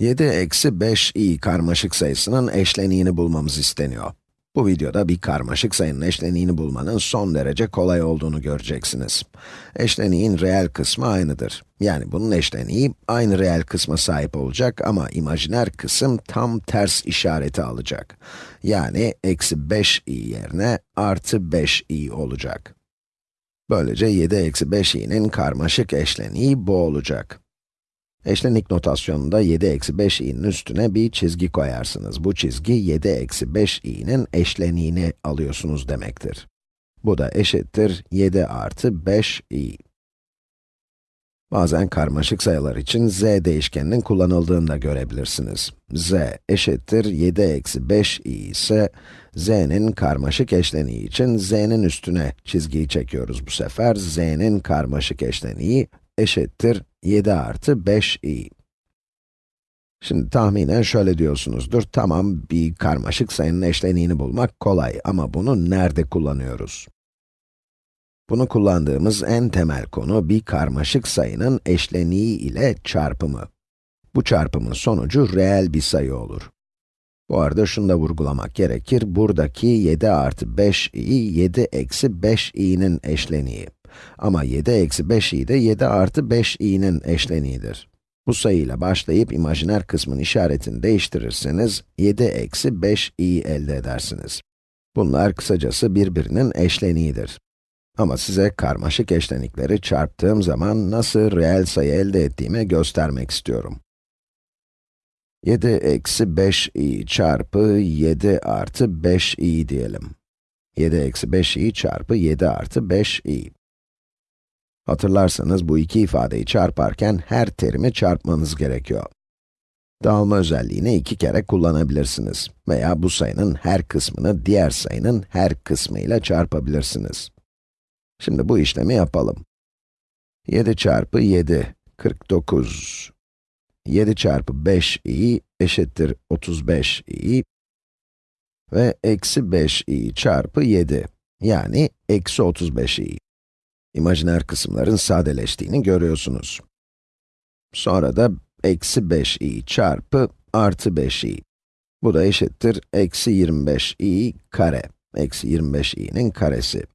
7 eksi 5i karmaşık sayısının eşleniğini bulmamız isteniyor. Bu videoda bir karmaşık sayının eşleniğini bulmanın son derece kolay olduğunu göreceksiniz. Eşleniğin reel kısmı aynıdır. Yani bunun eşleniği aynı reel kısma sahip olacak ama imajiner kısım tam ters işareti alacak. Yani eksi 5i yerine artı 5i olacak. Böylece 7 eksi 5i'nin karmaşık eşleniği bu olacak. Eşlenik notasyonunda 7 eksi 5i'nin üstüne bir çizgi koyarsınız. Bu çizgi 7 eksi 5i'nin eşleniğini alıyorsunuz demektir. Bu da eşittir 7 artı 5i. Bazen karmaşık sayılar için z değişkeninin kullanıldığını da görebilirsiniz. z eşittir 7 eksi 5i ise, z'nin karmaşık eşleniği için z'nin üstüne çizgiyi çekiyoruz bu sefer. z'nin karmaşık eşleniği eşittir 7 artı 5i. Şimdi tahminen şöyle diyorsunuzdur, tamam bir karmaşık sayının eşleniğini bulmak kolay ama bunu nerede kullanıyoruz? Bunu kullandığımız en temel konu bir karmaşık sayının eşleniği ile çarpımı. Bu çarpımın sonucu reel bir sayı olur. Bu arada şunu da vurgulamak gerekir, buradaki 7 artı 5i, 7 eksi 5i'nin eşleniği. Ama 7 eksi 5i de 7 artı 5i'nin eşleniğidir. Bu sayıyla başlayıp imajiner kısmın işaretini değiştirirseniz, 7 eksi 5i elde edersiniz. Bunlar kısacası birbirinin eşleniğidir. Ama size karmaşık eşlenikleri çarptığım zaman nasıl reel sayı elde ettiğimi göstermek istiyorum. 7 eksi 5i çarpı 7 artı 5i diyelim. 7 eksi 5i çarpı 7 artı 5i. Hatırlarsanız bu iki ifadeyi çarparken her terimi çarpmanız gerekiyor. Dağılma özelliğini iki kere kullanabilirsiniz veya bu sayının her kısmını diğer sayının her kısmıyla çarpabilirsiniz. Şimdi bu işlemi yapalım. 7 çarpı 7, 49. 7 çarpı 5i eşittir 35i ve eksi 5i çarpı 7, yani eksi 35i. İmajiner kısımların sadeleştiğini görüyorsunuz. Sonra da eksi 5i çarpı artı 5i. Bu da eşittir eksi 25i kare. Eksi 25i'nin karesi.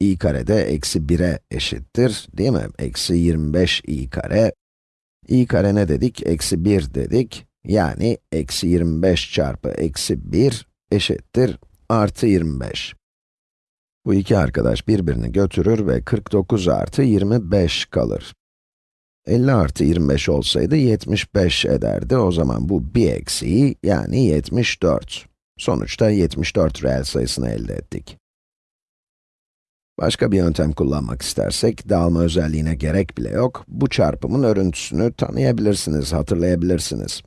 i kare de eksi 1'e eşittir, değil mi? Eksi 25i kare. i kare ne dedik? Eksi 1 dedik. Yani eksi 25 çarpı eksi 1 eşittir artı 25. Bu iki arkadaş birbirini götürür ve 49 artı 25 kalır. 50 artı 25 olsaydı 75 ederdi. O zaman bu bir eksiği yani 74. Sonuçta 74 reel sayısını elde ettik. Başka bir yöntem kullanmak istersek, dağılma özelliğine gerek bile yok. Bu çarpımın örüntüsünü tanıyabilirsiniz, hatırlayabilirsiniz.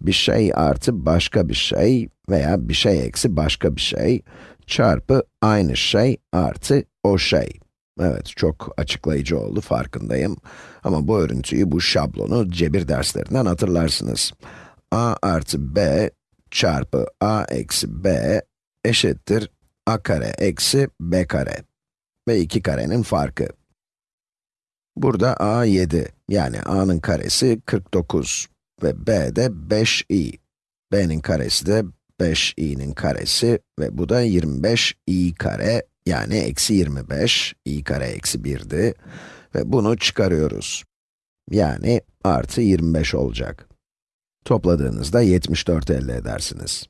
Bir şey artı başka bir şey veya bir şey eksi başka bir şey çarpı aynı şey artı o şey. Evet, çok açıklayıcı oldu, farkındayım. Ama bu örüntüyü, bu şablonu cebir derslerinden hatırlarsınız. a artı b çarpı a eksi b eşittir a kare eksi b kare. Ve iki karenin farkı. Burada a 7, yani a'nın karesi 49 ve b de 5i. b'nin karesi de 5i'nin karesi ve bu da 25i kare, yani eksi 25, i kare eksi 1'di ve bunu çıkarıyoruz. Yani artı 25 olacak. Topladığınızda 74 elde edersiniz.